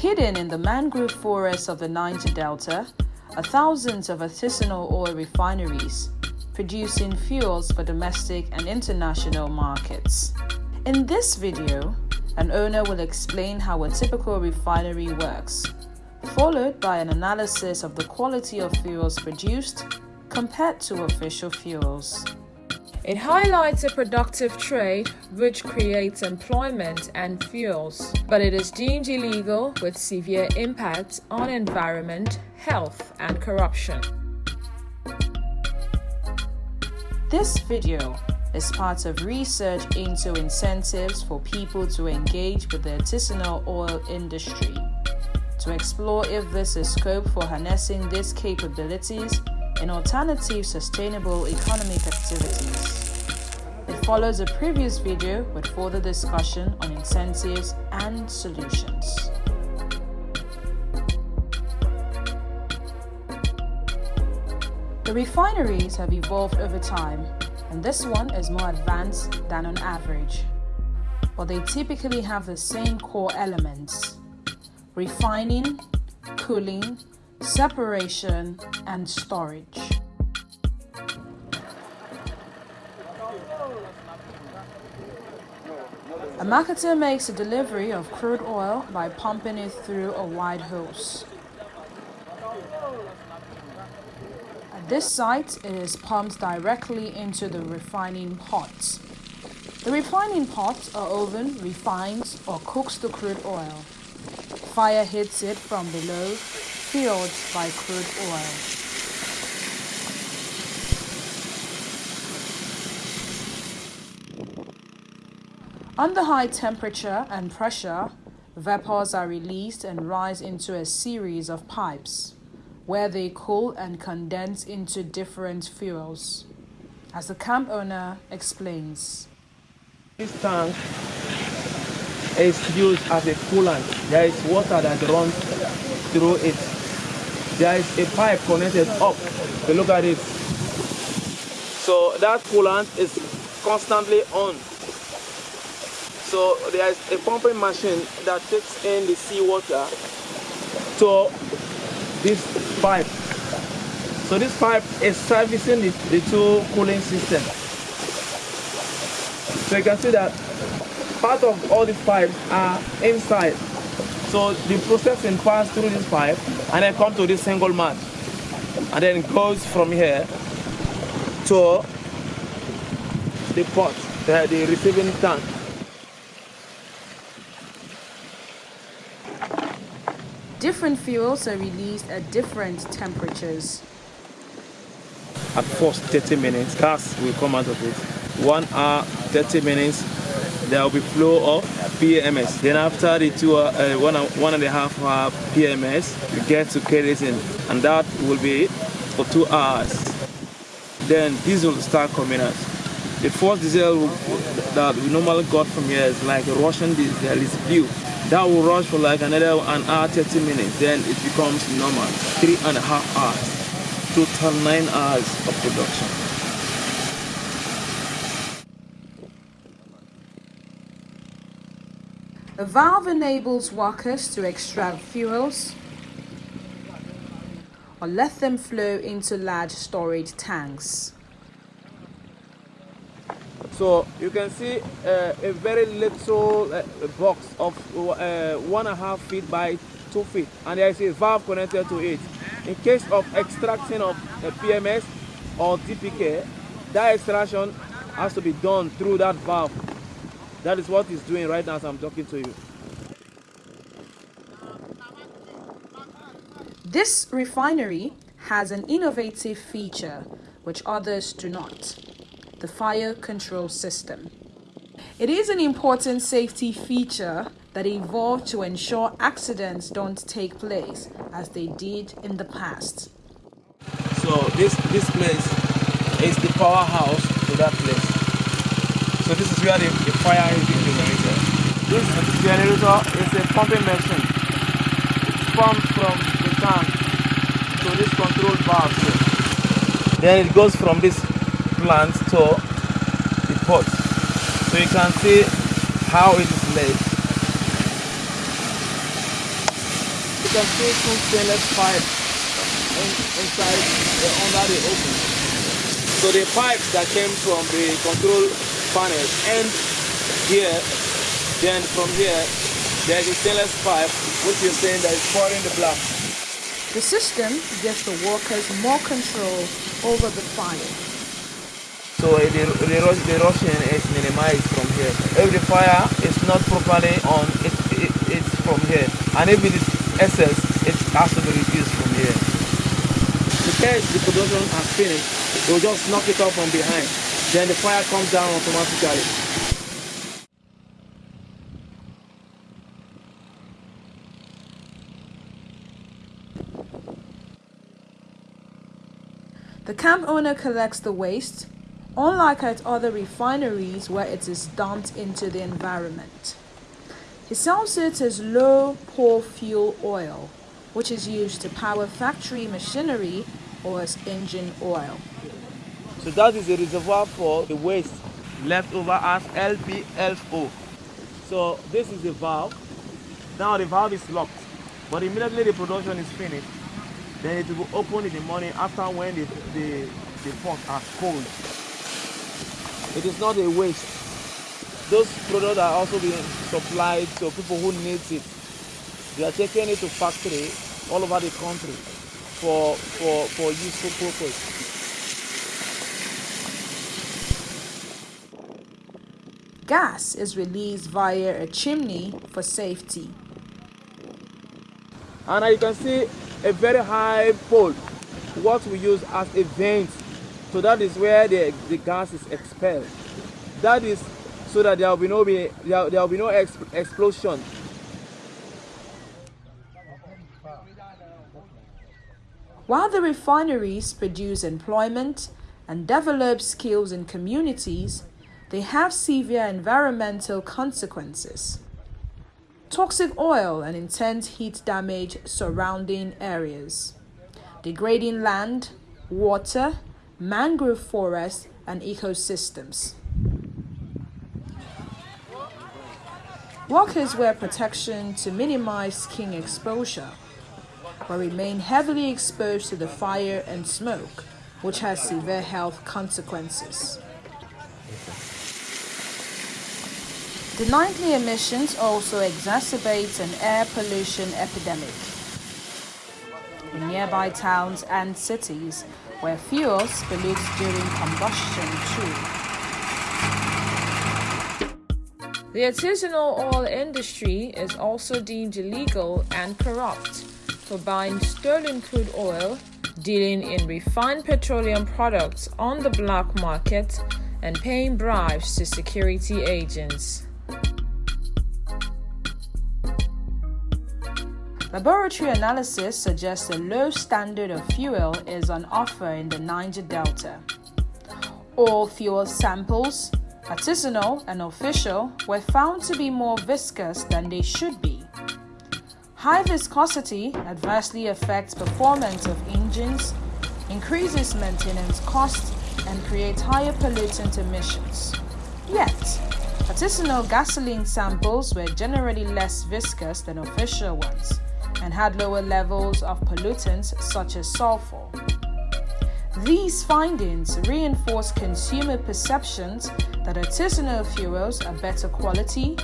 hidden in the mangrove forests of the Niger Delta are thousands of artisanal oil refineries producing fuels for domestic and international markets. In this video, an owner will explain how a typical refinery works, followed by an analysis of the quality of fuels produced compared to official fuels. It highlights a productive trade which creates employment and fuels, but it is deemed illegal with severe impacts on environment, health, and corruption. This video is part of research into incentives for people to engage with the artisanal oil industry to explore if this is scope for harnessing these capabilities in alternative sustainable economic activities. It follows a previous video with further discussion on incentives and solutions. The refineries have evolved over time and this one is more advanced than on average. But they typically have the same core elements refining, cooling, separation, and storage. A marketer makes a delivery of crude oil by pumping it through a wide hose. At this site, it is pumped directly into the refining pot. The refining pot or oven refines or cooks the crude oil. Fire hits it from below, fueled by crude oil. Under high temperature and pressure, vapors are released and rise into a series of pipes where they cool and condense into different fuels. As the camp owner explains. This tank is used as a coolant. There is water that runs through it. There is a pipe connected up. So look at it. So that coolant is constantly on. So there is a pumping machine that takes in the seawater to this pipe. So this pipe is servicing the, the two cooling systems. So you can see that part of all these pipes are inside. So the processing passes through this pipe and then come to this single mat. And then goes from here to the pot, the, the receiving tank. Different fuels are released at different temperatures. At first 30 minutes, gas will come out of it. One hour, 30 minutes, there will be flow of PMS. Then after the two, uh, one, one and a half hour PMS, we get to kerosene, and that will be for two hours. Then diesel will start coming out. The first diesel that we normally got from here is like a Russian diesel, it's blue. That will rush for like another an hour, 30 minutes. Then it becomes normal. Three and a half hours. Total nine hours of production. A valve enables workers to extract fuels or let them flow into large storage tanks. So you can see uh, a very little uh, box of uh, one and a half feet by two feet, and there is a valve connected to it. In case of extraction of PMS or DPK, that extraction has to be done through that valve. That is what it's doing right now as I'm talking to you. This refinery has an innovative feature which others do not the fire control system. It is an important safety feature that evolved to ensure accidents don't take place as they did in the past. So this, this place is the powerhouse to that place. So this is where the, the fire is being generated. This generator is a pumping machine. It pumps from the tank to this control valve here. Then it goes from this plant to the pot. So you can see how it is made. You can see two stainless pipes in, inside uh, under the oven. So the pipes that came from the control panel end here, then from here there's a stainless pipe which is saying that it's pouring the black. The system gives the workers more control over the fire. So eh, the, the, the rushing is minimized from here. If the fire is not properly on, it, it, it's from here. And if it is excess, it has to be reduced from here. Because the production has finished, they will just knock it off from behind. Then the fire comes down automatically. The camp owner collects the waste, unlike at other refineries where it is dumped into the environment. He sells it as low pour fuel oil, which is used to power factory machinery or as engine oil. So that is a reservoir for the waste left over as LPFO. So this is the valve. Now the valve is locked, but immediately the production is finished, then it will open in the morning after when the, the, the pot are cold. It is not a waste. Those products are also being supplied to people who need it. They are taking it to factory all over the country for, for, for useful purpose. Gas is released via a chimney for safety. And you can see a very high pole what we use as a vent. So that is where the, the gas is expelled. That is so that there will be no be there, there will be no exp explosion. While the refineries produce employment and develop skills in communities they have severe environmental consequences toxic oil and intense heat damage surrounding areas, degrading land, water, mangrove forests, and ecosystems. Workers wear protection to minimize skin exposure, but remain heavily exposed to the fire and smoke, which has severe health consequences. The nightly emissions also exacerbate an air pollution epidemic in nearby towns and cities where fuels pollute during combustion too. The artisanal oil industry is also deemed illegal and corrupt for buying stolen crude oil, dealing in refined petroleum products on the black market, and paying bribes to security agents. Laboratory analysis suggests a low standard of fuel is on offer in the Niger Delta. All fuel samples, artisanal and official, were found to be more viscous than they should be. High viscosity adversely affects performance of engines, increases maintenance costs, and creates higher pollutant emissions. Yet, artisanal gasoline samples were generally less viscous than official ones and had lower levels of pollutants such as sulfur. These findings reinforce consumer perceptions that artisanal fuels are better quality,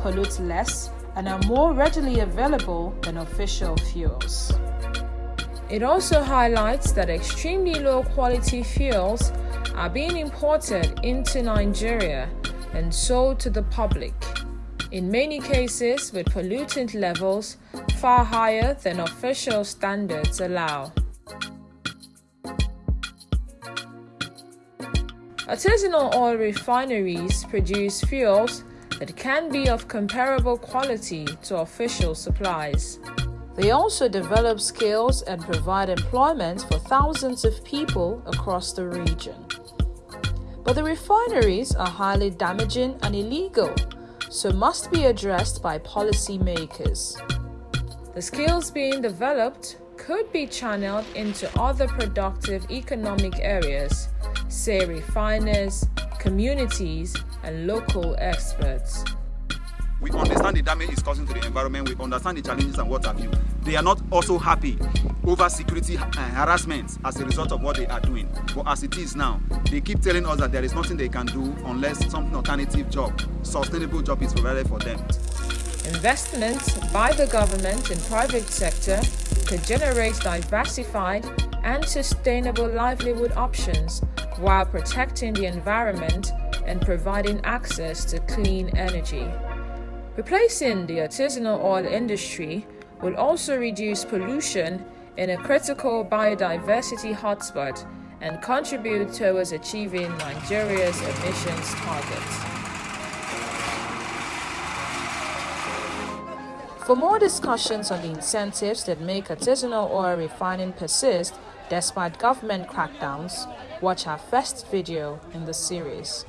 pollute less, and are more readily available than official fuels. It also highlights that extremely low quality fuels are being imported into Nigeria and sold to the public in many cases with pollutant levels far higher than official standards allow. Artisanal oil refineries produce fuels that can be of comparable quality to official supplies. They also develop skills and provide employment for thousands of people across the region. But the refineries are highly damaging and illegal so must be addressed by policymakers. The skills being developed could be channeled into other productive economic areas, say refiners, communities, and local experts. We understand the damage it's causing to the environment. We understand the challenges and what have you. They are not also happy over security uh, harassment as a result of what they are doing. But as it is now, they keep telling us that there is nothing they can do unless some alternative job, sustainable job is provided for them. Investments by the government and private sector could generate diversified and sustainable livelihood options while protecting the environment and providing access to clean energy. Replacing the artisanal oil industry will also reduce pollution in a critical biodiversity hotspot and contribute towards achieving Nigeria's emissions targets. For more discussions on the incentives that make artisanal oil refining persist despite government crackdowns, watch our first video in the series.